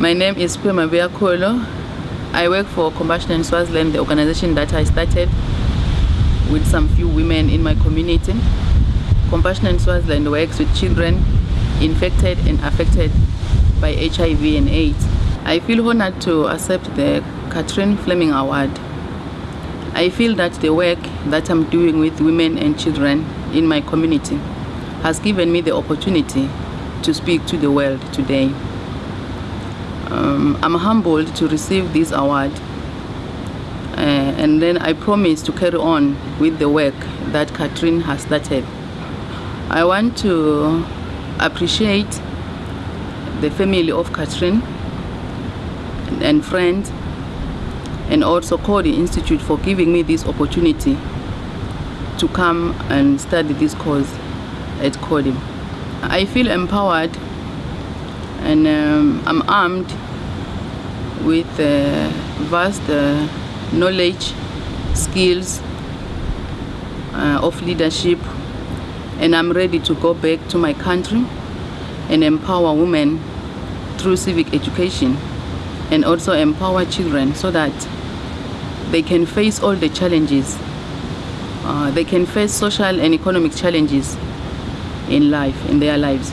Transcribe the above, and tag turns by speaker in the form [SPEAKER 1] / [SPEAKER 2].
[SPEAKER 1] My name is Pema Biakolo. I work for Compassion in Swaziland, the organization that I started with some few women in my community. Compassion in Swaziland works with children infected and affected by HIV and AIDS. I feel honored to accept the Catherine Fleming Award. I feel that the work that I'm doing with women and children in my community has given me the opportunity to speak to the world today. Um, I'm humbled to receive this award uh, and then I promise to carry on with the work that Catherine has started. I want to appreciate the family of Catherine and friends and also Coady Institute for giving me this opportunity to come and study this course at Coady. I feel empowered and um, I'm armed with uh, vast uh, knowledge, skills uh, of leadership and I'm ready to go back to my country and empower women through civic education and also empower children so that they can face all the challenges. Uh, they can face social and economic challenges in life, in their lives.